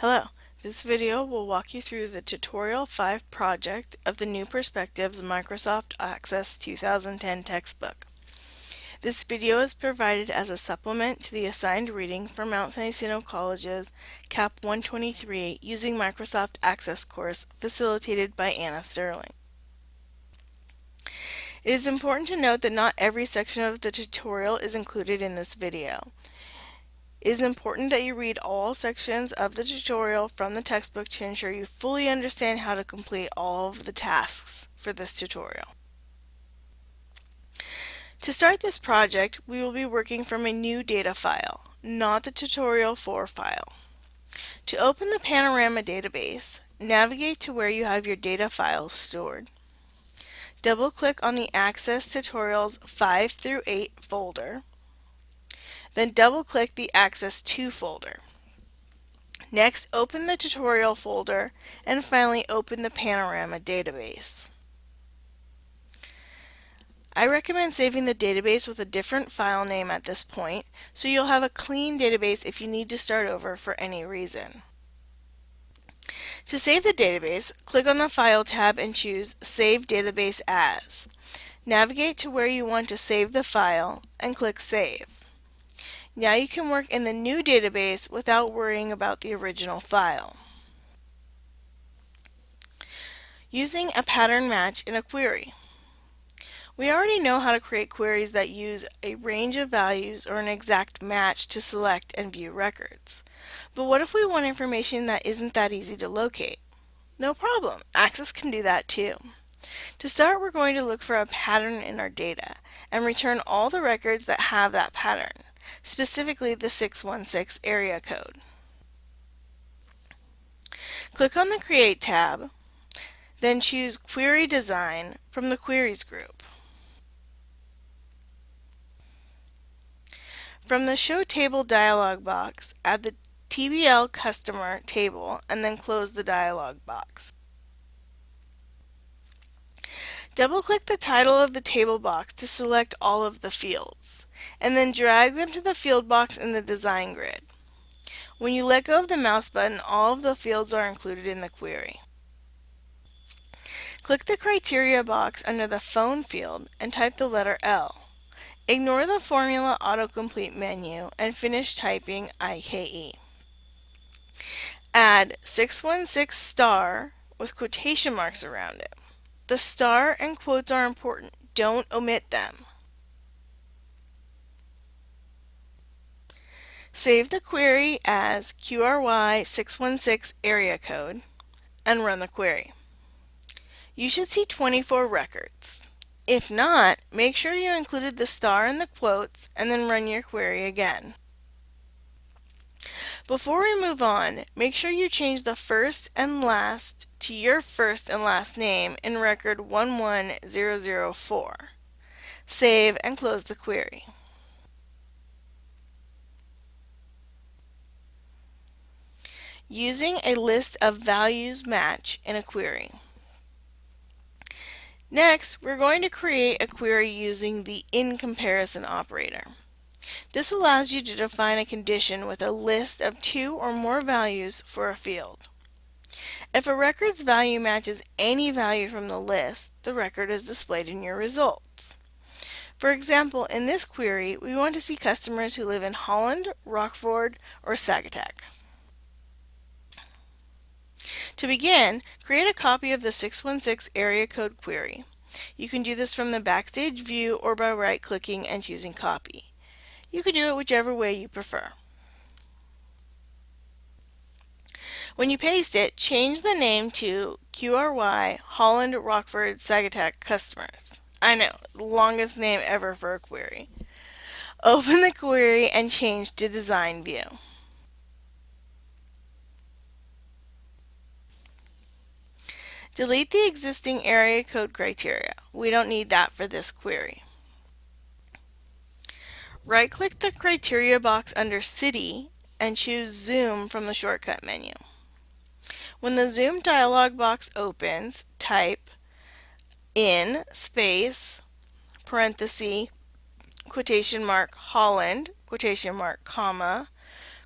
Hello, this video will walk you through the Tutorial 5 project of the New Perspectives Microsoft Access 2010 textbook. This video is provided as a supplement to the assigned reading for Mount San Jacinto College's CAP 123 using Microsoft Access course facilitated by Anna Sterling. It is important to note that not every section of the tutorial is included in this video. It is important that you read all sections of the tutorial from the textbook to ensure you fully understand how to complete all of the tasks for this tutorial. To start this project, we will be working from a new data file, not the tutorial 4 file. To open the Panorama database, navigate to where you have your data files stored. Double-click on the Access Tutorials 5 through 8 folder then double-click the Access To folder. Next, open the tutorial folder, and finally open the Panorama database. I recommend saving the database with a different file name at this point, so you'll have a clean database if you need to start over for any reason. To save the database, click on the File tab and choose Save Database As. Navigate to where you want to save the file and click Save. Now you can work in the new database without worrying about the original file. Using a pattern match in a query. We already know how to create queries that use a range of values or an exact match to select and view records. But what if we want information that isn't that easy to locate? No problem, Access can do that too. To start, we're going to look for a pattern in our data and return all the records that have that pattern specifically the 616 area code. Click on the Create tab, then choose Query Design from the Queries group. From the Show Table dialog box, add the TBL customer table and then close the dialog box. Double-click the title of the table box to select all of the fields, and then drag them to the field box in the design grid. When you let go of the mouse button, all of the fields are included in the query. Click the criteria box under the phone field and type the letter L. Ignore the formula autocomplete menu and finish typing IKE. Add 616 star with quotation marks around it. The star and quotes are important. Don't omit them. Save the query as QRY616 area code and run the query. You should see 24 records. If not, make sure you included the star in the quotes and then run your query again. Before we move on, make sure you change the first and last to your first and last name in record 11004. Save and close the query. Using a list of values match in a query. Next, we're going to create a query using the in comparison operator. This allows you to define a condition with a list of two or more values for a field. If a record's value matches any value from the list, the record is displayed in your results. For example, in this query, we want to see customers who live in Holland, Rockford, or Saugatuck. To begin, create a copy of the 616 area code query. You can do this from the Backstage view or by right-clicking and choosing Copy. You can do it whichever way you prefer. When you paste it, change the name to QRY Holland Rockford Saugatuck Customers. I know, the longest name ever for a query. Open the query and change to Design View. Delete the existing area code criteria. We don't need that for this query. Right-click the criteria box under City and choose Zoom from the shortcut menu. When the Zoom dialog box opens, type in space parenthesis quotation mark Holland quotation mark comma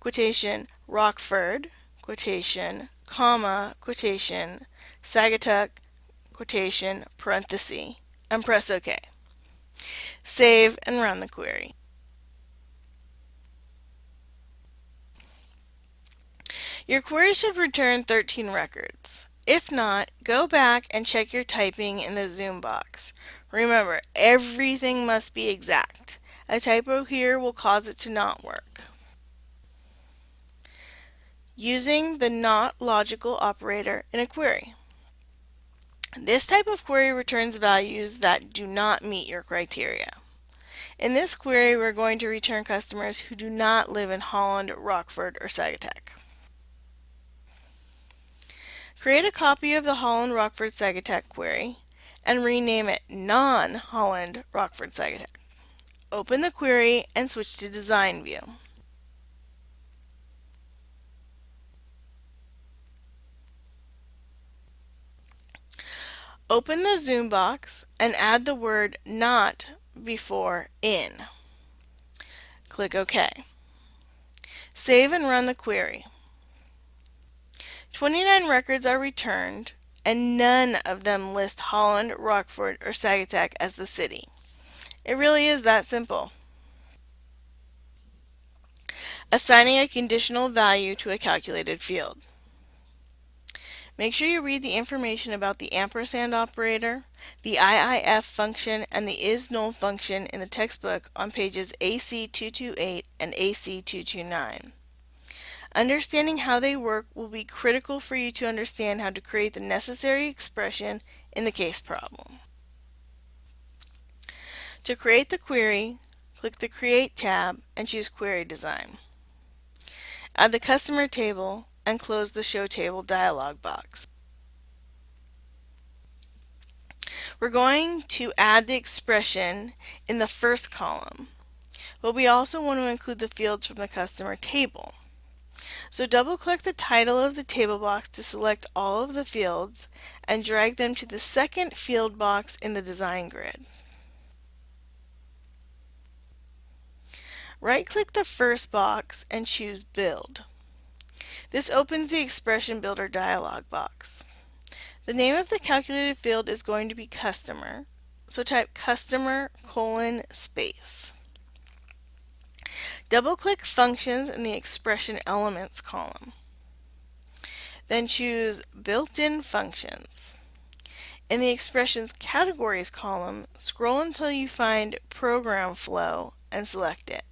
quotation Rockford quotation, comma, quotation, Saugatuck, quotation, parenthesis, and press OK. Save and run the query. Your query should return 13 records. If not, go back and check your typing in the zoom box. Remember, everything must be exact. A typo here will cause it to not work. Using the not logical operator in a query. This type of query returns values that do not meet your criteria. In this query, we're going to return customers who do not live in Holland, Rockford, or Saugatuck. Create a copy of the Holland Rockford Saugatuck query and rename it non-Holland Rockford Saugatuck. Open the query and switch to Design View. Open the zoom box and add the word not before in. Click OK. Save and run the query. 29 records are returned, and none of them list Holland, Rockford, or Saugatuck as the city. It really is that simple. Assigning a conditional value to a calculated field. Make sure you read the information about the ampersand operator, the IIF function, and the isNull function in the textbook on pages AC228 and AC229. Understanding how they work will be critical for you to understand how to create the necessary expression in the case problem. To create the query, click the Create tab and choose Query Design. Add the customer table and close the Show Table dialog box. We're going to add the expression in the first column, but we also want to include the fields from the customer table. So double click the title of the table box to select all of the fields and drag them to the second field box in the design grid. Right click the first box and choose Build. This opens the Expression Builder dialog box. The name of the calculated field is going to be Customer, so type Customer colon space. Double-click Functions in the Expression Elements column. Then choose Built-in Functions. In the Expressions Categories column, scroll until you find Program Flow and select it.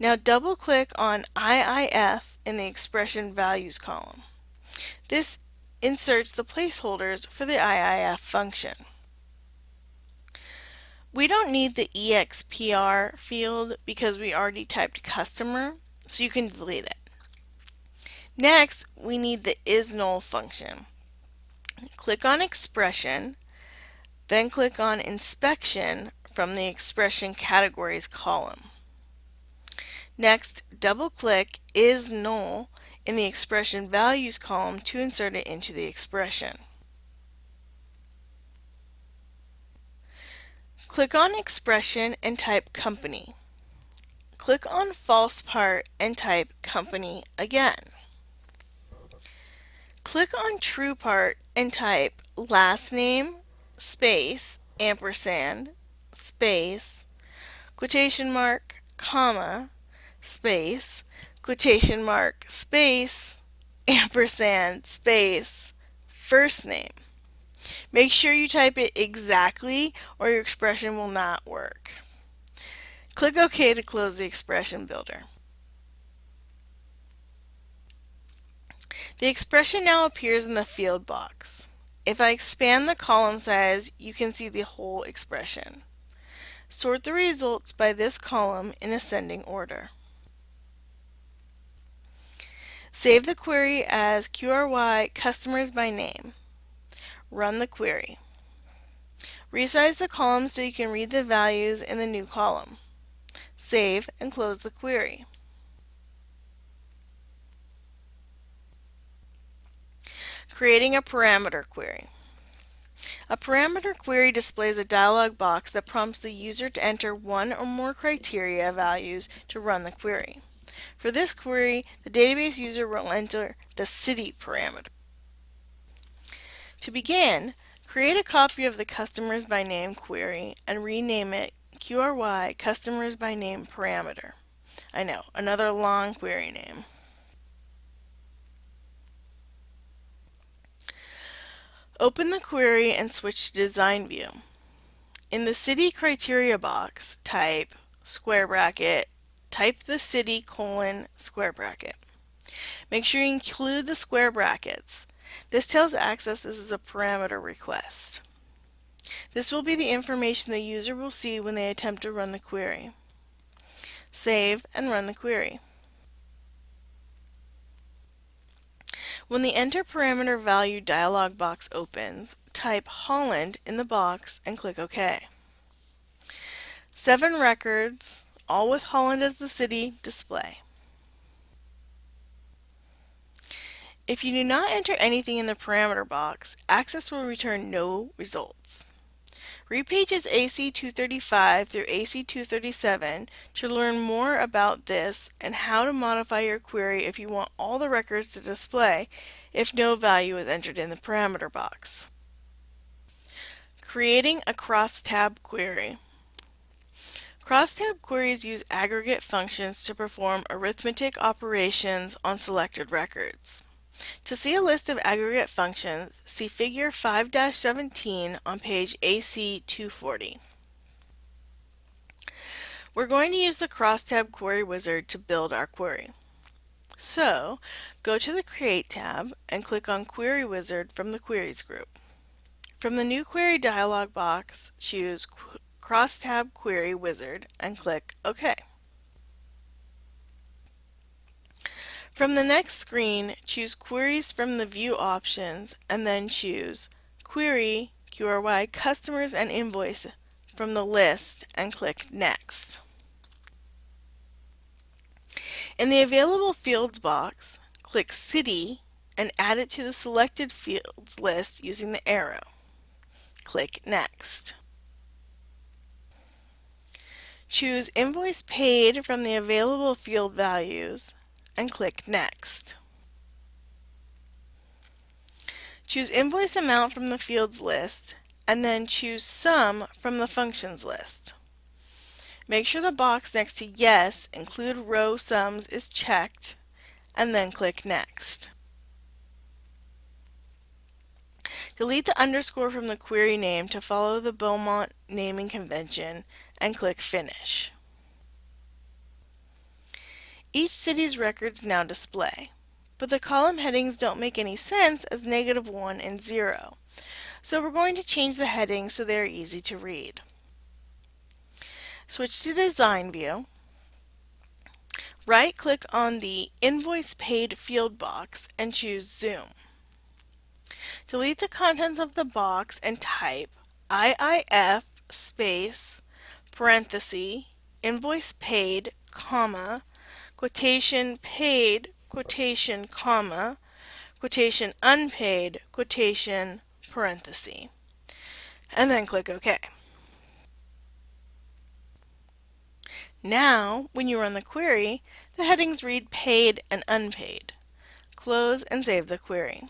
Now double-click on IIF in the Expression Values column. This inserts the placeholders for the IIF function. We don't need the EXPR field because we already typed customer, so you can delete it. Next, we need the isNull function. Click on expression, then click on inspection from the expression categories column. Next, double-click is null in the expression values column to insert it into the expression. Click on Expression and type Company. Click on False Part and type Company again. Click on True Part and type last name, space, ampersand, space, quotation mark, comma, space, quotation mark, space, ampersand, space, first name. Make sure you type it exactly or your expression will not work. Click OK to close the expression builder. The expression now appears in the field box. If I expand the column size, you can see the whole expression. Sort the results by this column in ascending order. Save the query as QRY customers by name. Run the query. Resize the column so you can read the values in the new column. Save and close the query. Creating a parameter query. A parameter query displays a dialog box that prompts the user to enter one or more criteria values to run the query. For this query, the database user will enter the city parameter. To begin, create a copy of the customers by name query and rename it QRY customers by name parameter. I know, another long query name. Open the query and switch to design view. In the city criteria box, type square bracket, type the city colon square bracket. Make sure you include the square brackets. This tells Access this is a parameter request. This will be the information the user will see when they attempt to run the query. Save and run the query. When the Enter Parameter Value dialog box opens, type Holland in the box and click OK. Seven records, all with Holland as the city, display. If you do not enter anything in the parameter box, Access will return no results. Read pages AC235 through AC237 to learn more about this and how to modify your query if you want all the records to display if no value is entered in the parameter box. Creating a crosstab query. Crosstab queries use aggregate functions to perform arithmetic operations on selected records. To see a list of aggregate functions, see Figure 5-17 on page AC240. We're going to use the Crosstab Query Wizard to build our query. So, go to the Create tab and click on Query Wizard from the Queries group. From the New Query dialog box, choose Crosstab Query Wizard and click OK. From the next screen, choose Queries from the View options and then choose Query QRY Customers and Invoice from the list and click Next. In the Available Fields box, click City and add it to the selected fields list using the arrow. Click Next. Choose Invoice Paid from the available field values and click Next. Choose Invoice Amount from the fields list and then choose Sum from the functions list. Make sure the box next to Yes, Include Row Sums is checked and then click Next. Delete the underscore from the query name to follow the Beaumont naming convention and click Finish. Each city's records now display, but the column headings don't make any sense as negative 1 and 0. So we're going to change the headings so they're easy to read. Switch to Design View. Right-click on the Invoice Paid field box and choose Zoom. Delete the contents of the box and type IIF space parenthesis invoice paid comma quotation paid, quotation, comma, quotation unpaid, quotation, parenthesis, and then click OK. Now, when you run the query, the headings read paid and unpaid. Close and save the query.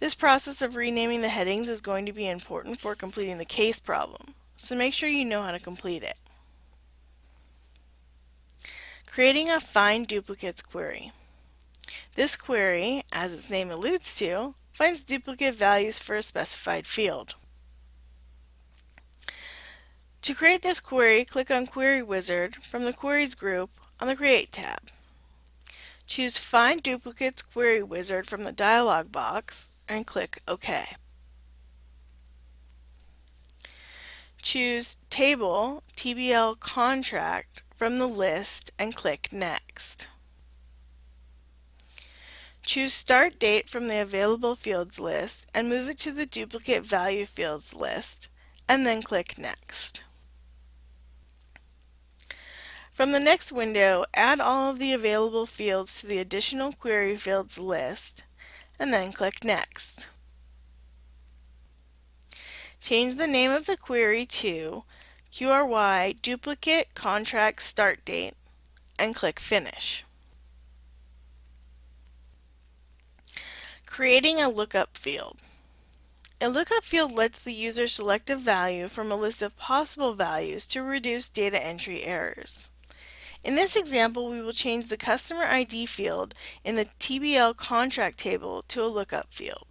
This process of renaming the headings is going to be important for completing the case problem, so make sure you know how to complete it. Creating a Find Duplicates query. This query, as its name alludes to, finds duplicate values for a specified field. To create this query, click on Query Wizard from the Queries group on the Create tab. Choose Find Duplicates Query Wizard from the dialog box and click OK. Choose Table TBL Contract from the list and click Next. Choose Start Date from the Available Fields list and move it to the Duplicate Value Fields list, and then click Next. From the next window, add all of the available fields to the Additional Query Fields list, and then click Next. Change the name of the query to QRY duplicate contract start date and click Finish. Creating a lookup field. A lookup field lets the user select a value from a list of possible values to reduce data entry errors. In this example, we will change the customer ID field in the TBL contract table to a lookup field.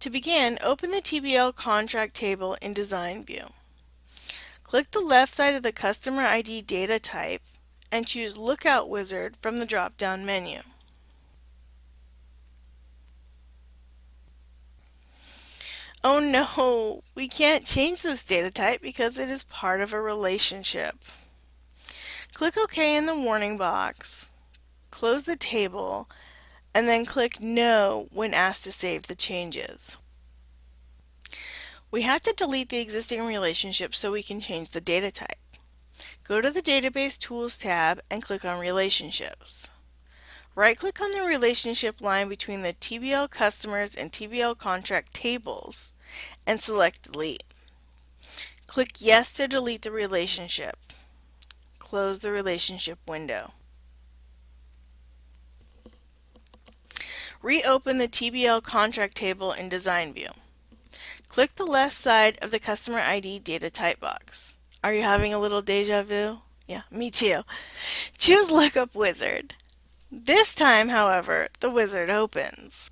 To begin, open the TBL contract table in Design View. Click the left side of the customer ID data type and choose Lookup Wizard from the drop-down menu. Oh no, we can't change this data type because it is part of a relationship. Click OK in the warning box, close the table, and then click No when asked to save the changes. We have to delete the existing relationship so we can change the data type. Go to the Database Tools tab and click on Relationships. Right-click on the relationship line between the TBL customers and TBL contract tables and select Delete. Click Yes to delete the relationship. Close the relationship window. Reopen the TBL contract table in Design View. Click the left side of the Customer ID data type box. Are you having a little deja vu? Yeah, me too. Choose Lookup Wizard. This time, however, the wizard opens.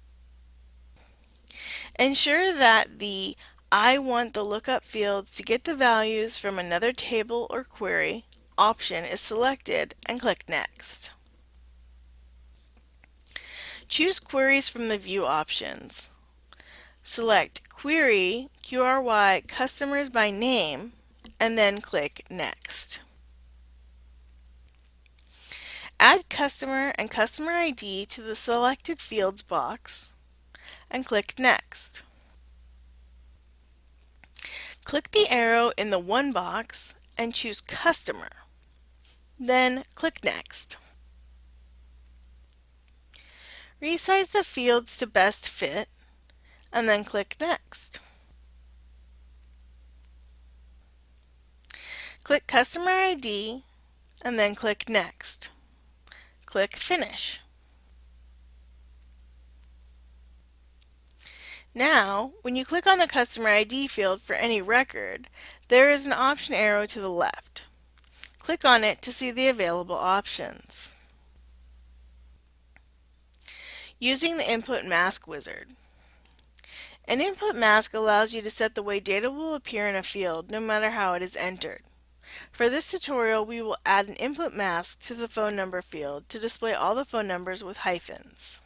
Ensure that the I want the lookup fields to get the values from another table or query option is selected and click Next. Choose queries from the view options. Select Query QRY Customers by Name and then click Next. Add customer and customer ID to the selected fields box and click Next. Click the arrow in the One box and choose Customer. Then click Next. Resize the fields to best fit and then click Next. Click Customer ID and then click Next. Click Finish. Now, when you click on the Customer ID field for any record, there is an option arrow to the left. Click on it to see the available options. Using the Input Mask Wizard. An input mask allows you to set the way data will appear in a field no matter how it is entered. For this tutorial, we will add an input mask to the phone number field to display all the phone numbers with hyphens.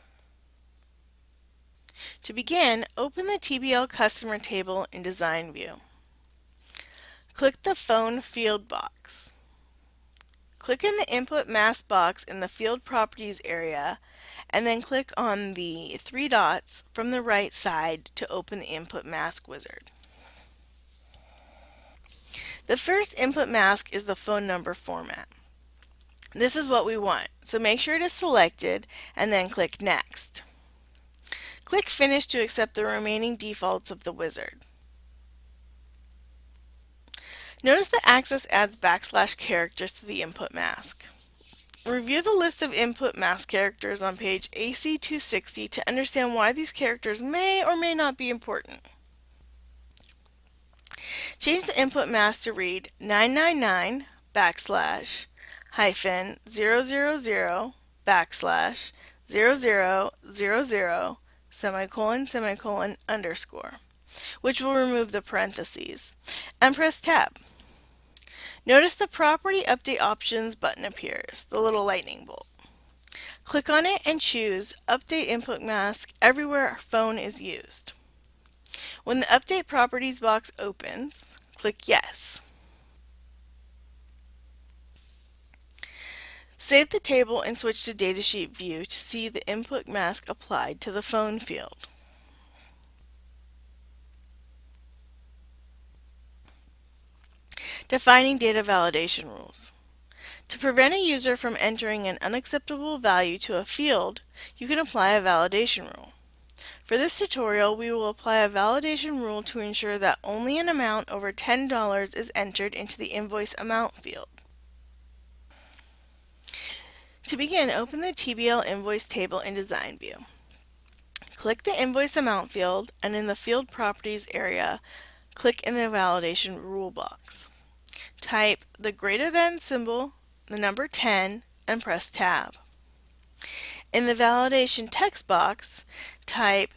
To begin, open the TBL customer table in Design View. Click the Phone field box. Click in the Input Mask box in the Field Properties area and then click on the three dots from the right side to open the Input Mask wizard. The first input mask is the phone number format. This is what we want, so make sure it is selected and then click Next. Click Finish to accept the remaining defaults of the wizard. Notice that Access adds backslash characters to the input mask. Review the list of input mask characters on page AC260 to understand why these characters may or may not be important. Change the input mask to read 999 backslash hyphen 000 backslash 0000 semicolon semicolon underscore, which will remove the parentheses, and press tab. Notice the Property Update Options button appears, the little lightning bolt. Click on it and choose Update Input Mask everywhere phone is used. When the Update Properties box opens, click Yes. Save the table and switch to Datasheet View to see the input mask applied to the phone field. Defining data validation rules. To prevent a user from entering an unacceptable value to a field, you can apply a validation rule. For this tutorial, we will apply a validation rule to ensure that only an amount over $10 is entered into the invoice amount field. To begin, open the TBL invoice table in Design View. Click the invoice amount field and in the field properties area, click in the validation rule box. Type the greater than symbol, the number 10, and press tab. In the validation text box, type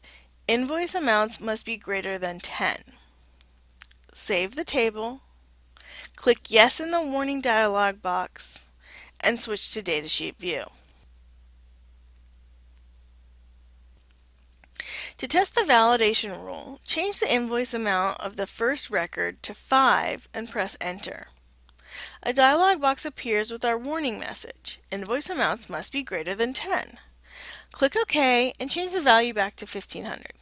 invoice amounts must be greater than 10. Save the table, click yes in the warning dialog box, and switch to datasheet view. To test the validation rule, change the invoice amount of the first record to 5 and press enter. A dialog box appears with our warning message. Invoice amounts must be greater than 10. Click OK and change the value back to 1500.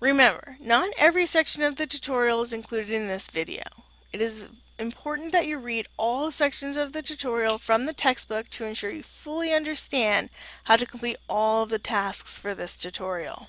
Remember, not every section of the tutorial is included in this video. It is important that you read all sections of the tutorial from the textbook to ensure you fully understand how to complete all of the tasks for this tutorial.